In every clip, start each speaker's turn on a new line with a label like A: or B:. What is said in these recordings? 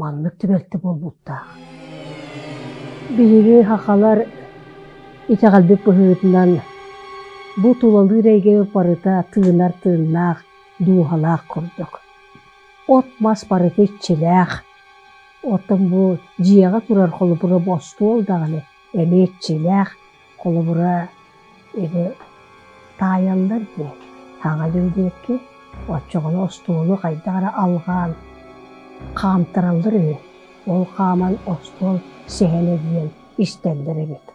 A: маннык түбелте болбутта бириги хакалар итагалбек быһыытынан бу тулалыы рейге барыта тыынар тыыннаах дуухалаах курдук от мас барыта иччилээх оттон бу дьиэҕэ турар холобура бостуол даҕаны эми иччилээх холобура эби таайаллар дии таҥа дүүдиэкки оччоҕону остуолу хайдагара хаамтараллар үһү ол хааман остуол сеһене диэн истэллэр эбит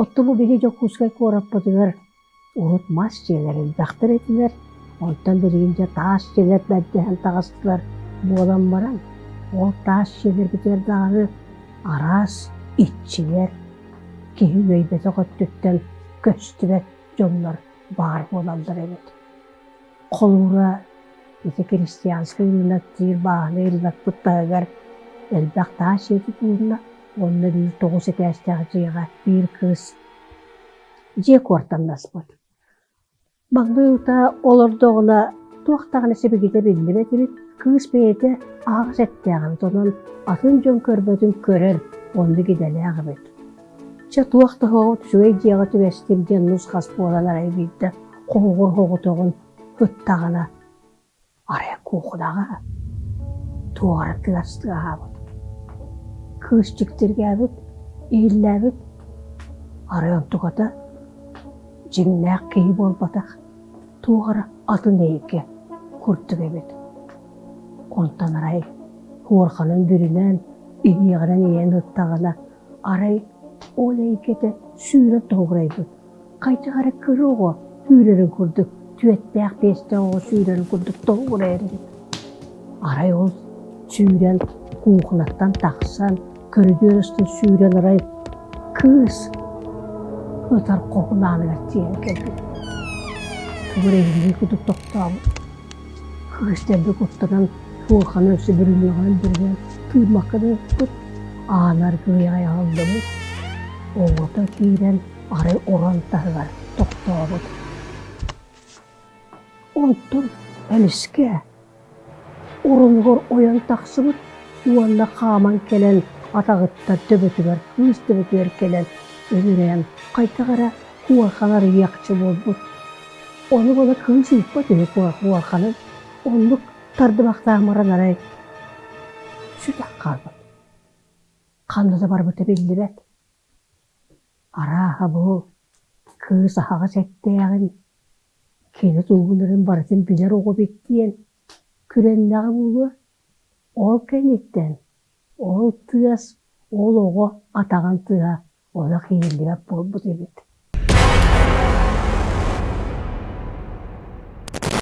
A: отту бу биһи жоккускай куораппатыгар урут мас дьиэлэрин бахтар этилэр онтон биригинче таас дьиэлэр бэрдэһэн таҕастылар буолан баран. Ол таас дьиэлэр битер даганы араас иччилэр киһи үөйбэте көттүттэн көстүбэт дьоннор баар буолаллар эбит холура ити христианский ылынаттыыр бааны таас сиэти туурна онно биир тоҕус этээстээҕи дьиэҕэ биир кыыс себегете биллибет ibit кыыс бейете ағыс әттәғын тонын атын көрбөтін көрер онды бейді қоғыр туғары тығастыға хабыт. Кыыс жіктерге әбіт, иілі әбіт, арай онтуғата жиңнәк кей болбатақ туғара атын эйикке курттук эбит. Онтан арай хуорханын бүрүнөн ийиғанан иен ыттағана арай ол эйиккете сүүрө тоғурайбыт кайтыгара кыруго сүүрөрүн курдук. түөттээк бесте ого сүүрөрүн курдук тоғурайрыбыт арай ол сүүрен куухунаттан тахсан көрүдүөрөстүн сүүрен арай кыыс ытар кохунааныгар тиен келди тугурейги кудук токтообу кыыстерди туурханы өсү бүрүнүган бирген тыырмакканы кут аанар кыйай алдыбыт оңото киирен арай орантаргар токтообут онтон элиске урунгор оян таксыбыт уанна хааман келен атагыттар төбөтүгөр кыыс төбөтүгөр келен өлүрен кайтагара куарханар якчы болбут оны бола кыыс ыйппат үһү куарханы онлук тардыбактаамаран арай сүтак калбыт кандыда барбыт биллибет арааха бу кыыс ахага сеттеягын кини тугунарын барытын билер ого биттиен күреннагы булу ол кенниттен ол тыас ол ого атаган тыа ола кийлибет болбут эбит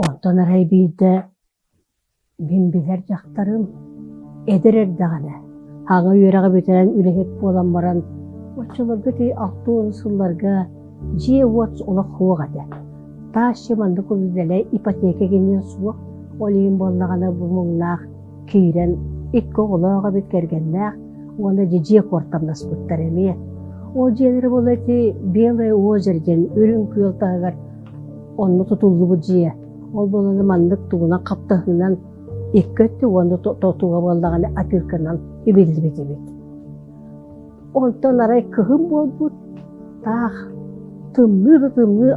A: онтон арай биирде мен билер жактарым эдерер дагана ага үйөрага бөтерен үлехек болан баран очолорго ти алтуон сылларга же уотс олох хуогада таашчы манды кузуделе ипотека кенен суох олиин боллагана бумуңнаах киирен икки олоога бит кергеннаах уонда же же кортамнаспыттар эмие ол жиэлери боло ти белое озеро ден үрүн күйөлтаагар онну тутуллубу жие ол болону мандык тугуна каптахынан иккөттү онду тотуга боллагана апилканан ибилдибит эбит. Онтон арай кыһым болбут таах tımlı tımlı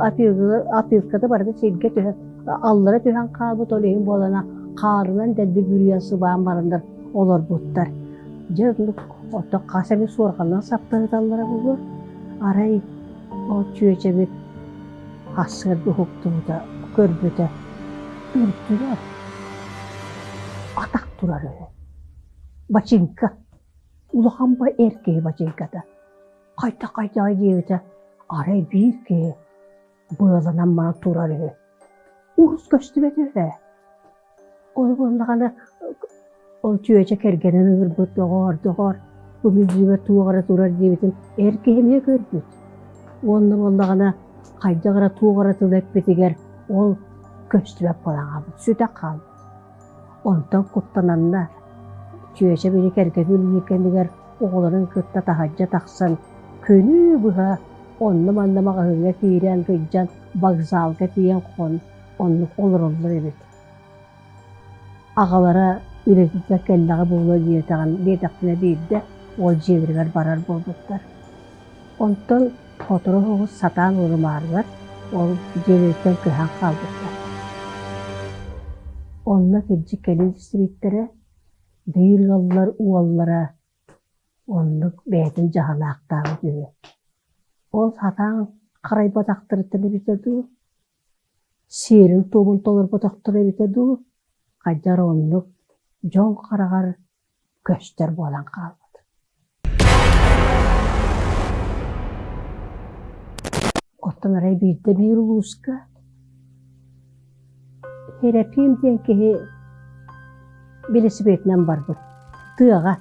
A: Afrika'da baraka sevgi tühen, allara tühen kabut olayın bolana, karılan dedi bürüyası bağımlarındır, olur butlar. Cırnık, otta kasemi sorgandan saptanı dallara bulur. Arayı, o çüğeçe bir hasır bir huktuğuda, görbüde, ürtüler. Atak durar öyle. Bacinka. Ulahan bay erkeği bacinkada. Kayta kayta ay diye арай быаланан мана турар өһө урус көстүбет өһө ол боллагана ол турар диэбитин эркене көрбүт онно боллагана кайдагара туогара тылэппитигер ол көстүбеп балаңабыт сүтэ калбыт онтон куттананна чүөче бiri кергенүл екендигер оҕолорун кытта тахаджа тахсан көнүү быха онну маннамага хыҥа киирен кыйдьан вокзалга тиен хон оннук олороллор эбит ағалара үретіде келлағы болу диетаған диетақтына бейді ол жебіргер барар болдықтар. Онтон хотыры хоғыз сатан ұрымарылар, ол жебірген кыхан қалдықтар. Онна келін істеметтері, бейір қалылар уаллара, бүйі. Ол сатан қарай батақтыры тілі бітеді, серін тобын толыр батақтыры бітеді, қайдар онлық жол қарағар көштер болан қалды. Оттан арай бейді бейір ұлысқа. Херапим білесі бетінен бар бұл. Тыға.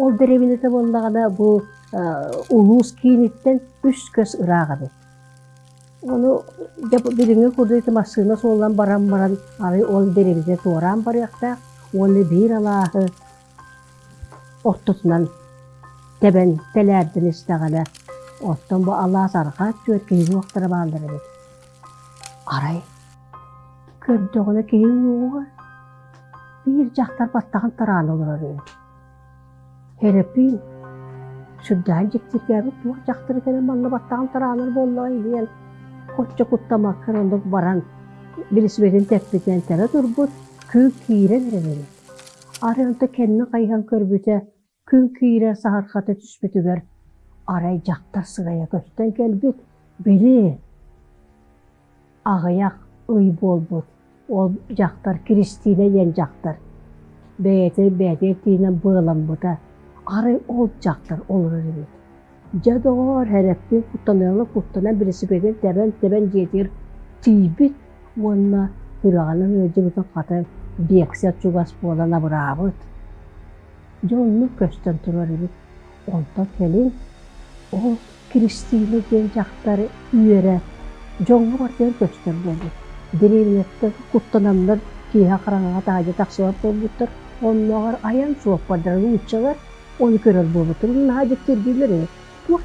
A: Ол деревинеті болағана бұл ұлыс кейінеттен үш көз ұраға бет. Оны біліңе көрдейті масына солан баран баран ары ол деревине туаран бар яқта оны бір алағы ортысынан тәбән тәләрдін істағана оттон бу алла сарха чөт кейин уақтара баалдары бит. Арай көрдөгүнө кейин уға бир жақтар баттаған таран олар бит. Херепин тараныр боллай диен. Хочча куттама кырындык баран билисбетин теппитен тере турбут күн кире беребели. Арыянта кенни кайхан көрбүте күн кире сахархаты түспүтүгер арай жақтар сығая көстен келбит бели ағаяқ ый болбут ол жақтар кристина ен жақтар бәйте бәйте тиінен бұғыламбыта арай ол жақтар олар бит жадоор хәрәппен куттанылы куттана билисибеден тәбән тәбән жетир тийбит уонна хүрағанын өжі бүтін қаты бексет чугас болана бұрабыт жолну көстен турар бит онта келин ол Кристина ден жақтары үйері жоңғы бар ден көстер болды. Деревнетті құттанамдар кейha қараңаға тағажы тақсылап болбуттар. Онлағар аян суап бардар Оны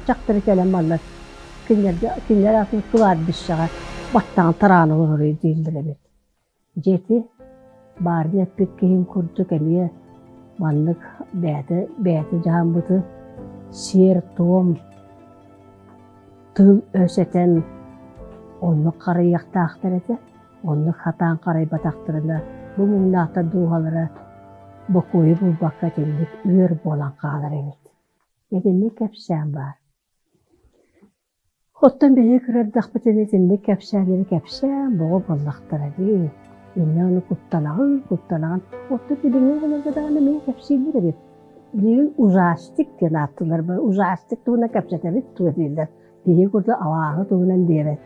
A: жақтары кәлем балар. Кинлер атын кылар біз шаға. Баттаған тараны олары дейілдір бет. Жеті барын әппет кейін күрді кәмие. Манлық бәті, бәті жаған бұты. Сер, том, тыл өсетен онны қарай бұл баққа теңдік өр болан қалар емет. Едінне кәпсән бар. Оттан бейе кірер дақпытен етінде кәпсәнері кәпсән бұғы боллақтар әді. Инне оны құттанағын, құттанағын. Отты біліңе ғылығыдағаны мен кәпсәйлер ebet. Bilin uzastik diye attılar. Uzastik tuğuna kapsatabilir tuğuna Diye kurdu avağı tuğunan diye